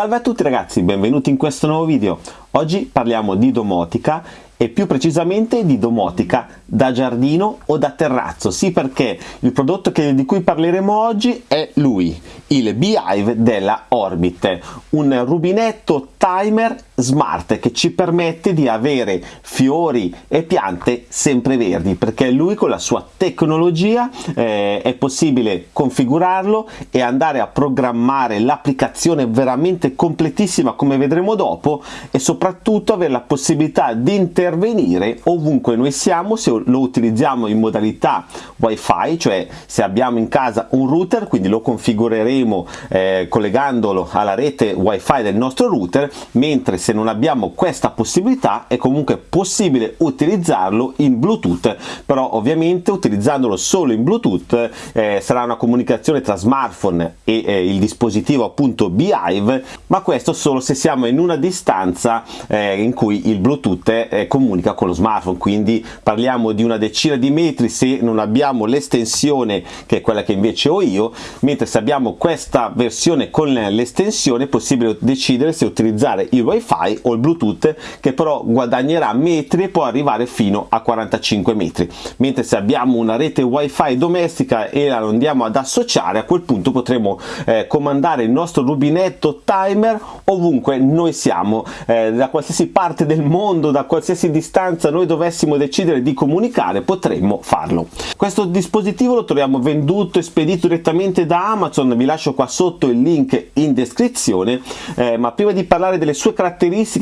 Salve a tutti ragazzi, benvenuti in questo nuovo video. Oggi parliamo di domotica e più precisamente di domotica da giardino o da terrazzo. Sì, perché il prodotto che, di cui parleremo oggi è lui, il Beehive della Orbit, un rubinetto timer smart che ci permette di avere fiori e piante sempre verdi perché lui con la sua tecnologia eh, è possibile configurarlo e andare a programmare l'applicazione veramente completissima come vedremo dopo e soprattutto avere la possibilità di intervenire ovunque noi siamo se lo utilizziamo in modalità wifi cioè se abbiamo in casa un router quindi lo configureremo eh, collegandolo alla rete wifi del nostro router mentre se non abbiamo questa possibilità è comunque possibile utilizzarlo in bluetooth però ovviamente utilizzandolo solo in bluetooth eh, sarà una comunicazione tra smartphone e eh, il dispositivo appunto Beehive ma questo solo se siamo in una distanza eh, in cui il bluetooth eh, comunica con lo smartphone. Quindi parliamo di una decina di metri se non abbiamo l'estensione che è quella che invece ho io mentre se abbiamo questa versione con l'estensione è possibile decidere se utilizzare il wifi o il bluetooth che però guadagnerà metri e può arrivare fino a 45 metri. Mentre se abbiamo una rete wifi domestica e la andiamo ad associare a quel punto potremo eh, comandare il nostro rubinetto timer ovunque noi siamo. Eh, da qualsiasi parte del mondo da qualsiasi distanza noi dovessimo decidere di comunicare potremmo farlo. Questo dispositivo lo troviamo venduto e spedito direttamente da amazon. Vi lascio qua sotto il link in descrizione. Eh, ma prima di parlare delle sue caratteristiche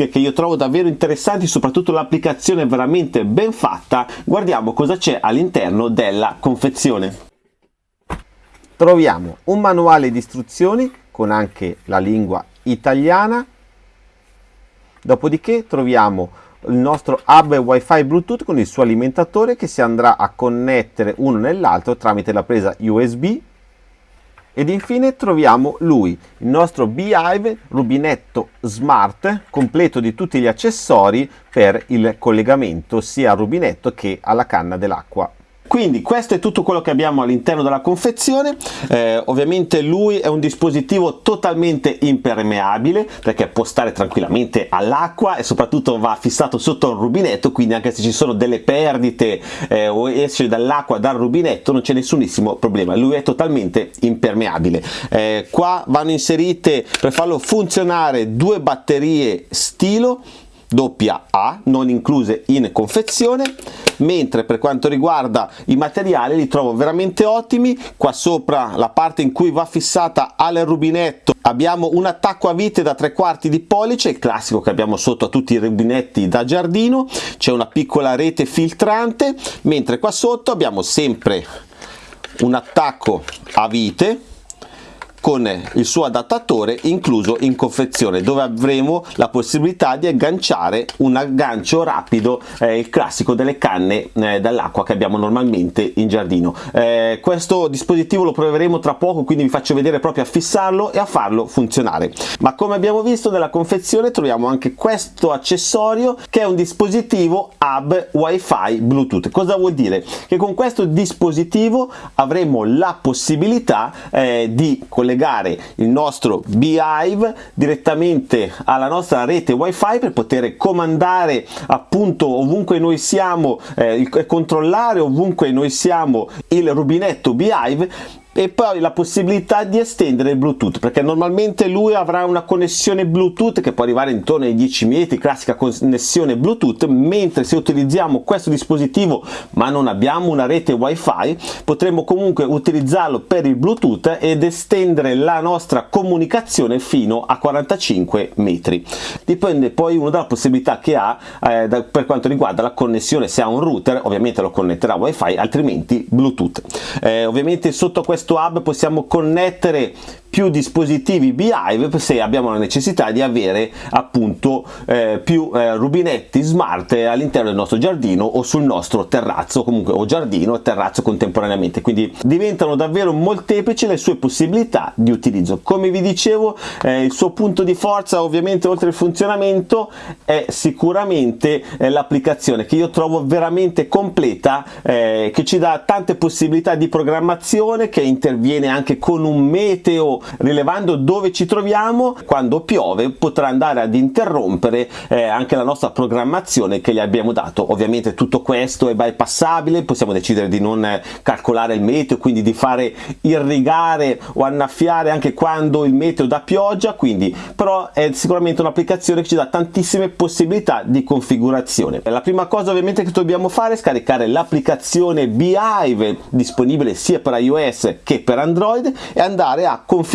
che io trovo davvero interessanti soprattutto l'applicazione veramente ben fatta. Guardiamo cosa c'è all'interno della confezione. Troviamo un manuale di istruzioni con anche la lingua italiana. Dopodiché troviamo il nostro hub wifi bluetooth con il suo alimentatore che si andrà a connettere uno nell'altro tramite la presa usb ed infine troviamo lui, il nostro Beehive rubinetto smart completo di tutti gli accessori per il collegamento sia al rubinetto che alla canna dell'acqua quindi questo è tutto quello che abbiamo all'interno della confezione. Eh, ovviamente lui è un dispositivo totalmente impermeabile perché può stare tranquillamente all'acqua e soprattutto va fissato sotto un rubinetto quindi anche se ci sono delle perdite eh, o esce dall'acqua dal rubinetto non c'è nessunissimo problema. Lui è totalmente impermeabile. Eh, qua vanno inserite per farlo funzionare due batterie stilo doppia A non incluse in confezione mentre per quanto riguarda i materiali li trovo veramente ottimi. Qua sopra la parte in cui va fissata al rubinetto abbiamo un attacco a vite da tre quarti di pollice il classico che abbiamo sotto a tutti i rubinetti da giardino. C'è una piccola rete filtrante. Mentre qua sotto abbiamo sempre un attacco a vite con il suo adattatore incluso in confezione dove avremo la possibilità di agganciare un aggancio rapido eh, il classico delle canne eh, dall'acqua che abbiamo normalmente in giardino. Eh, questo dispositivo lo proveremo tra poco quindi vi faccio vedere proprio a fissarlo e a farlo funzionare. Ma come abbiamo visto nella confezione troviamo anche questo accessorio che è un dispositivo hub wifi bluetooth. Cosa vuol dire? Che con questo dispositivo avremo la possibilità eh, di collegare collegare il nostro Beehive direttamente alla nostra rete wifi per poter comandare appunto ovunque noi siamo eh, e controllare ovunque noi siamo il rubinetto Beehive e poi la possibilità di estendere il bluetooth perché normalmente lui avrà una connessione bluetooth che può arrivare intorno ai 10 metri classica connessione bluetooth mentre se utilizziamo questo dispositivo ma non abbiamo una rete wifi potremo comunque utilizzarlo per il bluetooth ed estendere la nostra comunicazione fino a 45 metri. Dipende poi uno dalla possibilità che ha eh, da, per quanto riguarda la connessione. Se ha un router ovviamente lo connetterà wifi altrimenti bluetooth. Eh, ovviamente sotto questo questo hub possiamo connettere più dispositivi Beehive se abbiamo la necessità di avere appunto eh, più eh, rubinetti smart all'interno del nostro giardino o sul nostro terrazzo comunque o giardino e terrazzo contemporaneamente. Quindi diventano davvero molteplici le sue possibilità di utilizzo. Come vi dicevo eh, il suo punto di forza ovviamente oltre il funzionamento è sicuramente eh, l'applicazione che io trovo veramente completa eh, che ci dà tante possibilità di programmazione che interviene anche con un meteo rilevando dove ci troviamo quando piove potrà andare ad interrompere eh, anche la nostra programmazione che gli abbiamo dato. Ovviamente tutto questo è bypassabile possiamo decidere di non calcolare il meteo quindi di fare irrigare o annaffiare anche quando il meteo dà pioggia quindi però è sicuramente un'applicazione che ci dà tantissime possibilità di configurazione. La prima cosa ovviamente che dobbiamo fare è scaricare l'applicazione Beehive disponibile sia per iOS che per Android e andare a configurare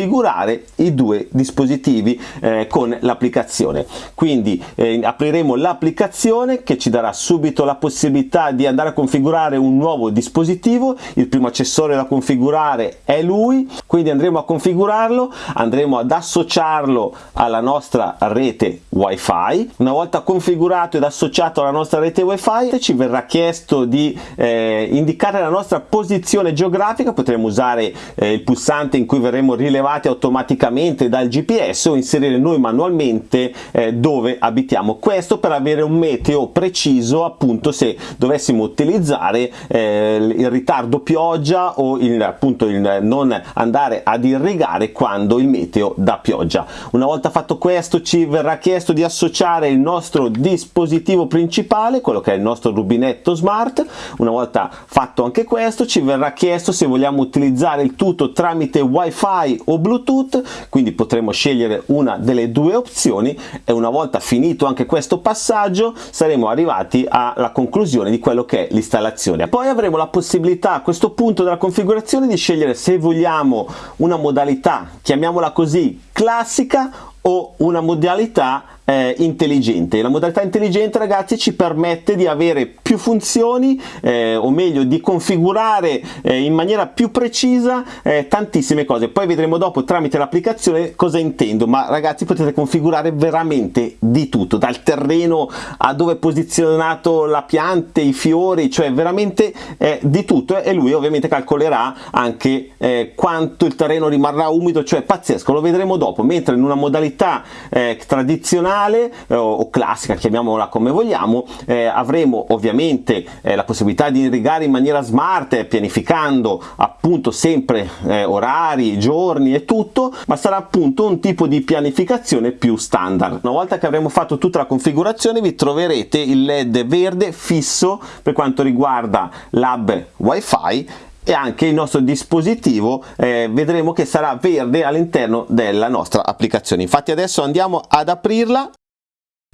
i due dispositivi eh, con l'applicazione. Quindi eh, apriremo l'applicazione che ci darà subito la possibilità di andare a configurare un nuovo dispositivo. Il primo accessorio da configurare è lui. Quindi andremo a configurarlo andremo ad associarlo alla nostra rete wifi. Una volta configurato ed associato alla nostra rete wifi ci verrà chiesto di eh, indicare la nostra posizione geografica. Potremo usare eh, il pulsante in cui verremo rilevati automaticamente dal gps o inserire noi manualmente eh, dove abitiamo. Questo per avere un meteo preciso appunto se dovessimo utilizzare eh, il ritardo pioggia o il, appunto il non andare ad irrigare quando il meteo dà pioggia. Una volta fatto questo ci verrà chiesto di associare il nostro dispositivo principale quello che è il nostro rubinetto smart. Una volta fatto anche questo ci verrà chiesto se vogliamo utilizzare il tutto tramite wifi o bluetooth quindi potremo scegliere una delle due opzioni e una volta finito anche questo passaggio saremo arrivati alla conclusione di quello che è l'installazione. Poi avremo la possibilità a questo punto della configurazione di scegliere se vogliamo una modalità chiamiamola così classica o una modalità eh, intelligente. La modalità intelligente ragazzi ci permette di avere più funzioni eh, o meglio di configurare eh, in maniera più precisa eh, tantissime cose. Poi vedremo dopo tramite l'applicazione cosa intendo, ma ragazzi potete configurare veramente di tutto, dal terreno a dove è posizionato la pianta, i fiori, cioè veramente eh, di tutto e lui ovviamente calcolerà anche eh, quanto il terreno rimarrà umido, cioè pazzesco, lo vedremo dopo, mentre in una modalità tradizionale tradizionale eh, o classica, chiamiamola come vogliamo, eh, avremo ovviamente eh, la possibilità di irrigare in maniera smart, pianificando appunto sempre eh, orari, giorni e tutto, ma sarà appunto un tipo di pianificazione più standard. Una volta che avremo fatto tutta la configurazione vi troverete il led verde fisso per quanto riguarda l'hub wifi e anche il nostro dispositivo eh, vedremo che sarà verde all'interno della nostra applicazione. Infatti adesso andiamo ad aprirla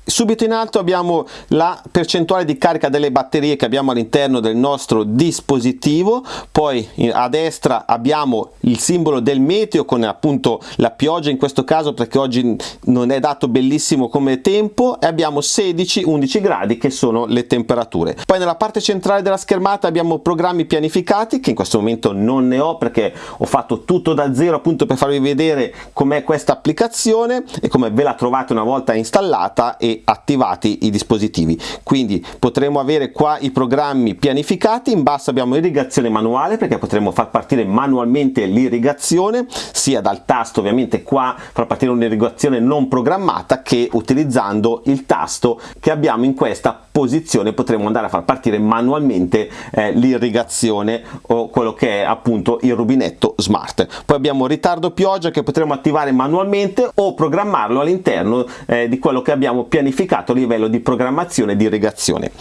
Subito in alto abbiamo la percentuale di carica delle batterie che abbiamo all'interno del nostro dispositivo, poi a destra abbiamo il simbolo del meteo con appunto la pioggia in questo caso perché oggi non è dato bellissimo come tempo e abbiamo 16-11 gradi che sono le temperature. Poi nella parte centrale della schermata abbiamo programmi pianificati che in questo momento non ne ho perché ho fatto tutto da zero appunto per farvi vedere com'è questa applicazione e come ve la trovate una volta installata e attivati i dispositivi. Quindi potremo avere qua i programmi pianificati in basso abbiamo irrigazione manuale perché potremo far partire manualmente l'irrigazione sia dal tasto ovviamente qua far partire un'irrigazione non programmata che utilizzando il tasto che abbiamo in questa posizione potremo andare a far partire manualmente eh, l'irrigazione o quello che è appunto il rubinetto smart. Poi abbiamo ritardo pioggia che potremo attivare manualmente o programmarlo all'interno eh, di quello che abbiamo pianificato a livello di programmazione di irrigazione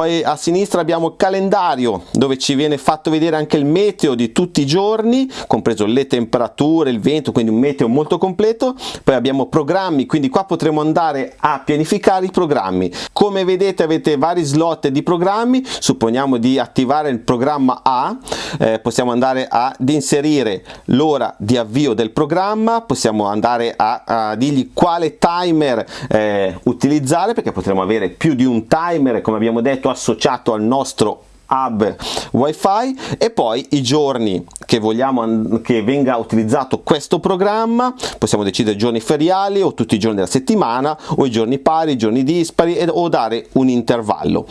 poi a sinistra abbiamo il calendario dove ci viene fatto vedere anche il meteo di tutti i giorni compreso le temperature il vento quindi un meteo molto completo. Poi abbiamo programmi quindi qua potremo andare a pianificare i programmi. Come vedete avete vari slot di programmi. Supponiamo di attivare il programma A eh, possiamo andare ad inserire l'ora di avvio del programma possiamo andare a, a dirgli quale timer eh, utilizzare perché potremo avere più di un timer come abbiamo detto associato al nostro hub wifi. E poi i giorni che vogliamo che venga utilizzato questo programma possiamo decidere giorni feriali o tutti i giorni della settimana o i giorni pari, i giorni dispari o dare un intervallo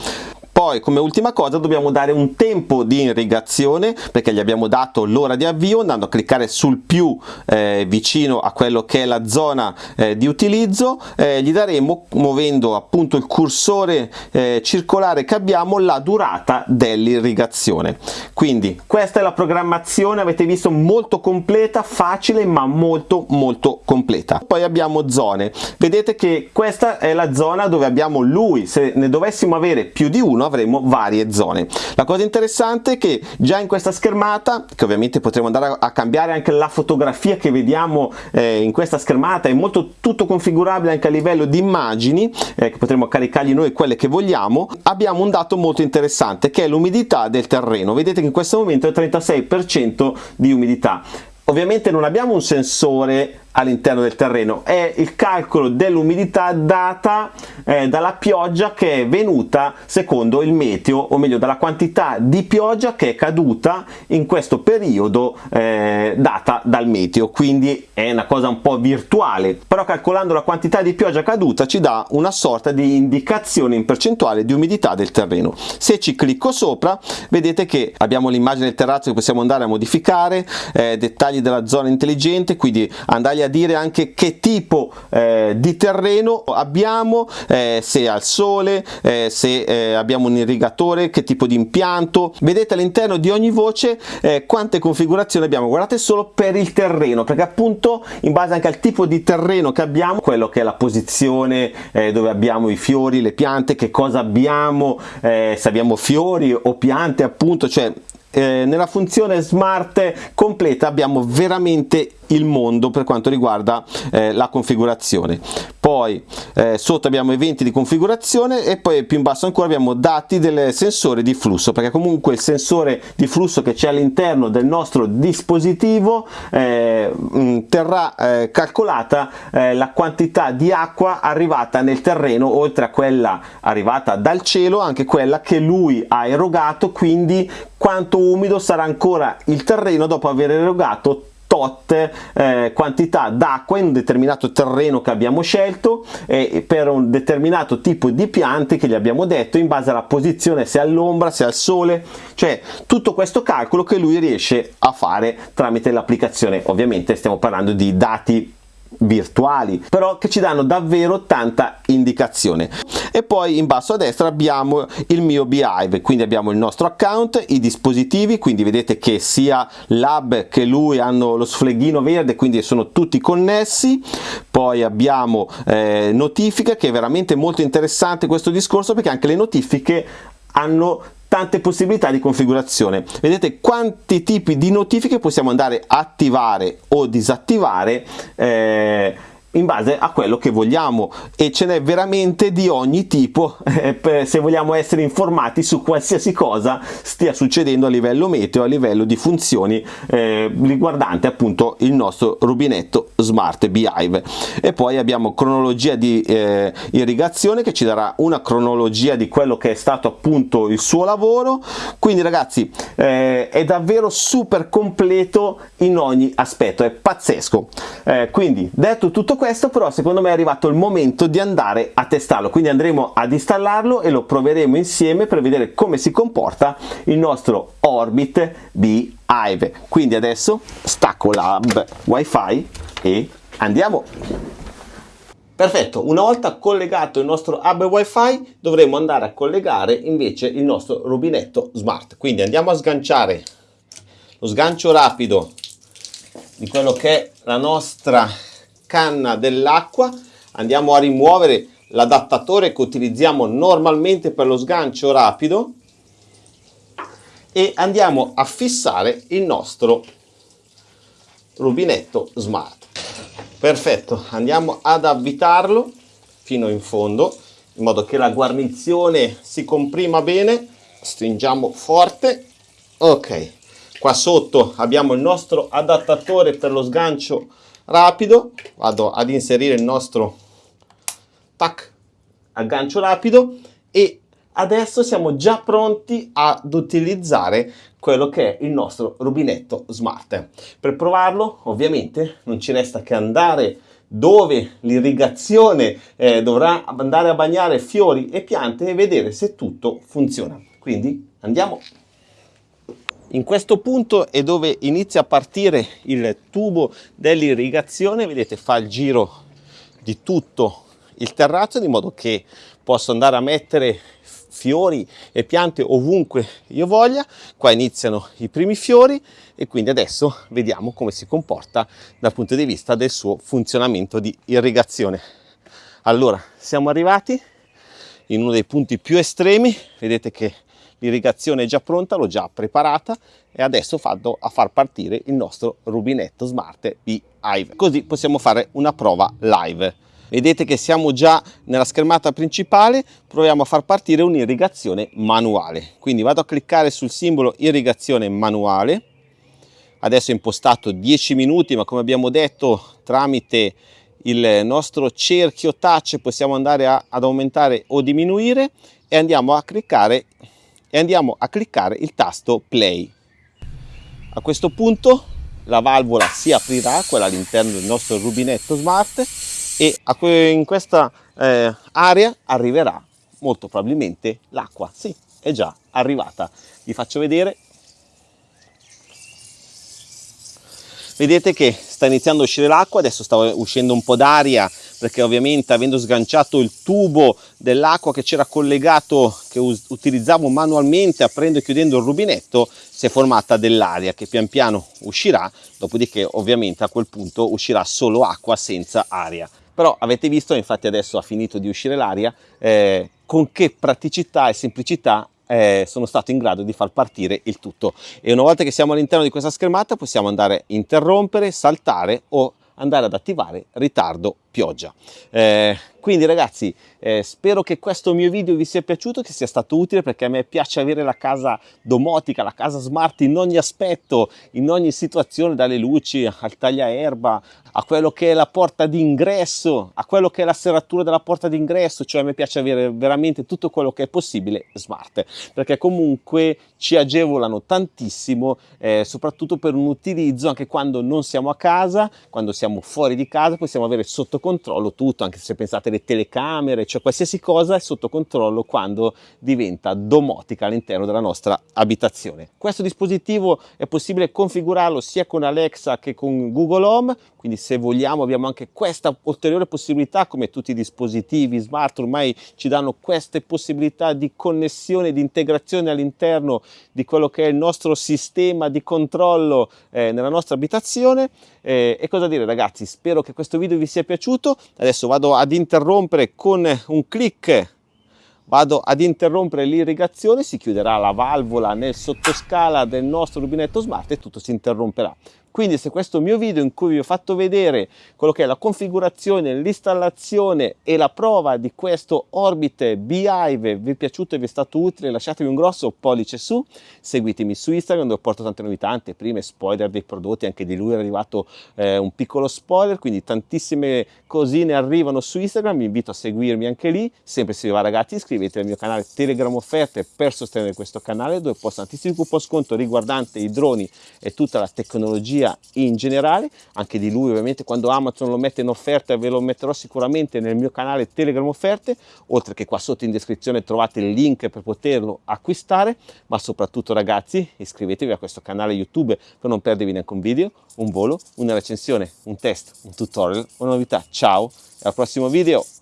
poi come ultima cosa dobbiamo dare un tempo di irrigazione perché gli abbiamo dato l'ora di avvio andando a cliccare sul più eh, vicino a quello che è la zona eh, di utilizzo eh, gli daremo muovendo appunto il cursore eh, circolare che abbiamo la durata dell'irrigazione. Quindi questa è la programmazione avete visto molto completa facile ma molto molto completa. Poi abbiamo zone. Vedete che questa è la zona dove abbiamo lui. Se ne dovessimo avere più di uno avremo varie zone. La cosa interessante è che già in questa schermata che ovviamente potremo andare a cambiare anche la fotografia che vediamo eh, in questa schermata è molto tutto configurabile anche a livello di immagini eh, che potremo caricargli noi quelle che vogliamo. Abbiamo un dato molto interessante che è l'umidità del terreno. Vedete che in questo momento è 36% di umidità. Ovviamente non abbiamo un sensore all'interno del terreno. È il calcolo dell'umidità data eh, dalla pioggia che è venuta secondo il meteo o meglio dalla quantità di pioggia che è caduta in questo periodo eh, data dal meteo. Quindi è una cosa un po' virtuale. Però calcolando la quantità di pioggia caduta ci dà una sorta di indicazione in percentuale di umidità del terreno. Se ci clicco sopra vedete che abbiamo l'immagine del terrazzo che possiamo andare a modificare eh, dettagli della zona intelligente quindi andare a dire anche che tipo eh, di terreno abbiamo, eh, se al sole, eh, se eh, abbiamo un irrigatore, che tipo di impianto. Vedete all'interno di ogni voce eh, quante configurazioni abbiamo. Guardate solo per il terreno, perché appunto in base anche al tipo di terreno che abbiamo, quello che è la posizione eh, dove abbiamo i fiori, le piante, che cosa abbiamo, se abbiamo fiori o piante appunto, cioè eh, nella funzione smart completa abbiamo veramente il mondo per quanto riguarda eh, la configurazione. Poi eh, sotto abbiamo eventi di configurazione e poi più in basso ancora abbiamo dati del sensore di flusso perché comunque il sensore di flusso che c'è all'interno del nostro dispositivo eh, mm, terrà eh, calcolata eh, la quantità di acqua arrivata nel terreno oltre a quella arrivata dal cielo anche quella che lui ha erogato quindi quanto umido sarà ancora il terreno dopo aver erogato tot eh, quantità d'acqua in un determinato terreno che abbiamo scelto e per un determinato tipo di piante che gli abbiamo detto in base alla posizione se all'ombra se al sole. Cioè tutto questo calcolo che lui riesce a fare tramite l'applicazione. Ovviamente stiamo parlando di dati virtuali però che ci danno davvero tanta indicazione. E poi in basso a destra abbiamo il mio Beehive quindi abbiamo il nostro account i dispositivi quindi vedete che sia l'hub che lui hanno lo sfleghino verde quindi sono tutti connessi. Poi abbiamo eh, notifiche che è veramente molto interessante questo discorso perché anche le notifiche hanno tante possibilità di configurazione. Vedete quanti tipi di notifiche possiamo andare a attivare o disattivare eh, in base a quello che vogliamo. E ce n'è veramente di ogni tipo. Eh, se vogliamo essere informati su qualsiasi cosa stia succedendo a livello meteo a livello di funzioni eh, riguardante appunto il nostro rubinetto smart beehive. E poi abbiamo cronologia di eh, irrigazione che ci darà una cronologia di quello che è stato appunto il suo lavoro. Quindi ragazzi eh, è davvero super completo in ogni aspetto. È pazzesco. Eh, quindi detto tutto questo però secondo me è arrivato il momento di andare a testarlo. Quindi andremo ad installarlo e lo proveremo insieme per vedere come si comporta il nostro Orbit Beehive. Quindi adesso stacco l'hub wifi e andiamo. Perfetto, una volta collegato il nostro hub wifi dovremo andare a collegare invece il nostro rubinetto smart. Quindi andiamo a sganciare lo sgancio rapido di quello che è la nostra canna dell'acqua. Andiamo a rimuovere l'adattatore che utilizziamo normalmente per lo sgancio rapido. E andiamo a fissare il nostro rubinetto smart. Perfetto andiamo ad avvitarlo fino in fondo in modo che la guarnizione si comprima bene. Stringiamo forte. Ok qua sotto abbiamo il nostro adattatore per lo sgancio rapido vado ad inserire il nostro tac aggancio rapido e adesso siamo già pronti ad utilizzare quello che è il nostro rubinetto smart per provarlo ovviamente non ci resta che andare dove l'irrigazione eh, dovrà andare a bagnare fiori e piante e vedere se tutto funziona. Quindi andiamo. In questo punto è dove inizia a partire il tubo dell'irrigazione, vedete fa il giro di tutto il terrazzo di modo che posso andare a mettere fiori e piante ovunque io voglia. Qua iniziano i primi fiori e quindi adesso vediamo come si comporta dal punto di vista del suo funzionamento di irrigazione. Allora, siamo arrivati in uno dei punti più estremi, vedete che l'irrigazione è già pronta, l'ho già preparata e adesso vado a far partire il nostro rubinetto smart di Hive. Così possiamo fare una prova live. Vedete che siamo già nella schermata principale, proviamo a far partire un'irrigazione manuale. Quindi vado a cliccare sul simbolo irrigazione manuale, adesso è impostato 10 minuti, ma come abbiamo detto tramite il nostro cerchio touch possiamo andare a, ad aumentare o diminuire e andiamo a cliccare e andiamo a cliccare il tasto play. A questo punto la valvola si aprirà, quella all'interno del nostro rubinetto smart e in questa eh, area arriverà molto probabilmente l'acqua. Sì, è già arrivata. Vi faccio vedere. Vedete che sta iniziando a uscire l'acqua, adesso sta uscendo un po' d'aria perché ovviamente avendo sganciato il tubo dell'acqua che c'era collegato, che utilizzavo manualmente aprendo e chiudendo il rubinetto, si è formata dell'aria che pian piano uscirà, dopodiché ovviamente a quel punto uscirà solo acqua senza aria. Però avete visto infatti adesso ha finito di uscire l'aria eh, con che praticità e semplicità eh, sono stato in grado di far partire il tutto. E una volta che siamo all'interno di questa schermata possiamo andare a interrompere, saltare o andare ad attivare ritardo pioggia. Eh, quindi ragazzi eh, spero che questo mio video vi sia piaciuto, che sia stato utile perché a me piace avere la casa domotica, la casa smart in ogni aspetto, in ogni situazione, dalle luci al tagliaerba, a quello che è la porta d'ingresso, a quello che è la serratura della porta d'ingresso, cioè a me piace avere veramente tutto quello che è possibile smart, perché comunque ci agevolano tantissimo, eh, soprattutto per un utilizzo anche quando non siamo a casa, quando siamo fuori di casa possiamo avere sotto controllo tutto, anche se pensate alle telecamere, cioè qualsiasi cosa è sotto controllo quando diventa domotica all'interno della nostra abitazione. Questo dispositivo è possibile configurarlo sia con Alexa che con Google Home, quindi se vogliamo abbiamo anche questa ulteriore possibilità come tutti i dispositivi smart ormai ci danno queste possibilità di connessione, di integrazione all'interno di quello che è il nostro sistema di controllo eh, nella nostra abitazione. Eh, e cosa dire ragazzi? Spero che questo video vi sia piaciuto. Adesso vado ad interrompere con un clic. Vado ad interrompere l'irrigazione. Si chiuderà la valvola nel sottoscala del nostro rubinetto smart e tutto si interromperà quindi se questo mio video in cui vi ho fatto vedere quello che è la configurazione, l'installazione e la prova di questo Orbit Beehive vi è piaciuto e vi è stato utile lasciatemi un grosso pollice su, seguitemi su Instagram dove porto tante novità, anteprime, spoiler dei prodotti, anche di lui è arrivato eh, un piccolo spoiler, quindi tantissime cosine arrivano su Instagram, vi invito a seguirmi anche lì, sempre se vi va ragazzi iscrivetevi al mio canale Telegram Offerte per sostenere questo canale dove posto tantissimi coupon sconto riguardante i droni e tutta la tecnologia tecnologia in generale, anche di lui ovviamente quando Amazon lo mette in offerta ve lo metterò sicuramente nel mio canale Telegram offerte, oltre che qua sotto in descrizione trovate il link per poterlo acquistare, ma soprattutto ragazzi iscrivetevi a questo canale YouTube per non perdervi neanche un video, un volo, una recensione, un test, un tutorial, una novità. Ciao e al prossimo video!